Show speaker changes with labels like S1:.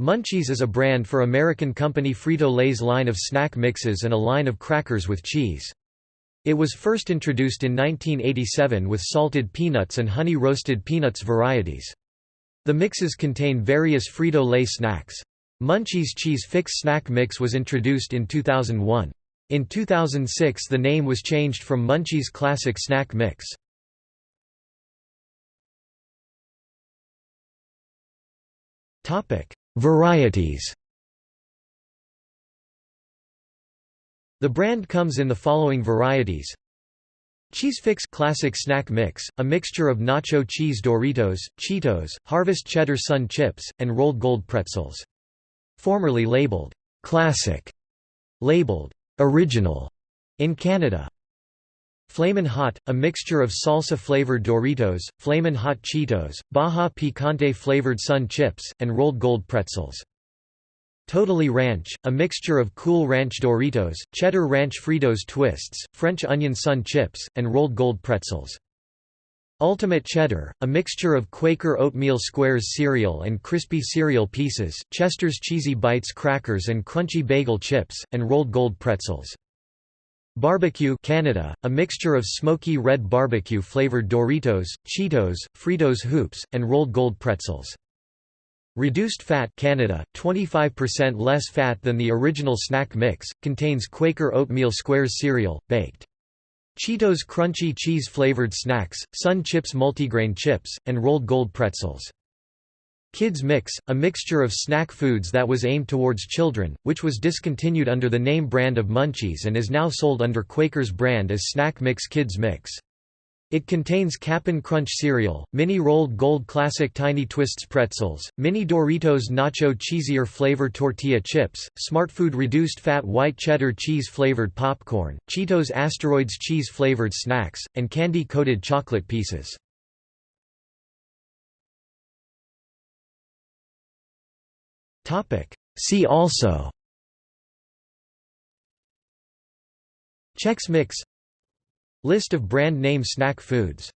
S1: Munchies is a brand for American company Frito-Lay's line of snack mixes and a line of crackers with cheese. It was first introduced in 1987 with salted peanuts and honey roasted peanuts varieties. The mixes contain various Frito-Lay snacks. Munchies Cheese Fix Snack Mix was introduced in 2001. In 2006 the name was changed from Munchies Classic Snack Mix. Varieties The brand comes in the following varieties Cheese Fix Classic Snack Mix, a mixture of nacho cheese Doritos, Cheetos, Harvest Cheddar Sun Chips, and Rold Gold pretzels. Formerly labeled Classic, labeled Original in Canada. Flamin' Hot, a mixture of salsa-flavored Doritos, Flamin' Hot Cheetos, Baja Picante-flavored Sun Chips, and Rold Gold pretzels. Totally Ranch, a mixture of Cool Ranch Doritos, Cheddar Ranch Fritos Twists, French Onion Sun Chips, and Rold Gold pretzels. Ultimate Cheddar, a mixture of Quaker Oatmeal Squares cereal and crispy cereal pieces, Chester's Cheesy Bites crackers and crunchy bagel chips, and Rold Gold pretzels. Barbecue Canada, a mixture of smoky red barbecue flavored Doritos, Cheetos, Fritos Hoops, and Rold Gold pretzels. Reduced fat Canada, 25% less fat than the original snack mix, contains Quaker oatmeal squares cereal, baked. Cheetos crunchy cheese flavored snacks, Sun Chips multigrain chips, and rolled gold pretzels. Kids Mix, a mixture of snack foods that was aimed towards children, which was discontinued under the name brand of Munchies and is now sold under Quaker's brand as Snack Mix Kids Mix. It contains Cap'n Crunch cereal, mini Rold Gold classic Tiny Twists pretzels, mini Doritos nacho cheesier flavor tortilla chips, Smartfood reduced fat white cheddar cheese flavored popcorn, Cheetos asteroids cheese flavored snacks, and candy coated chocolate pieces. See also. Chex Mix. List of brand name snack foods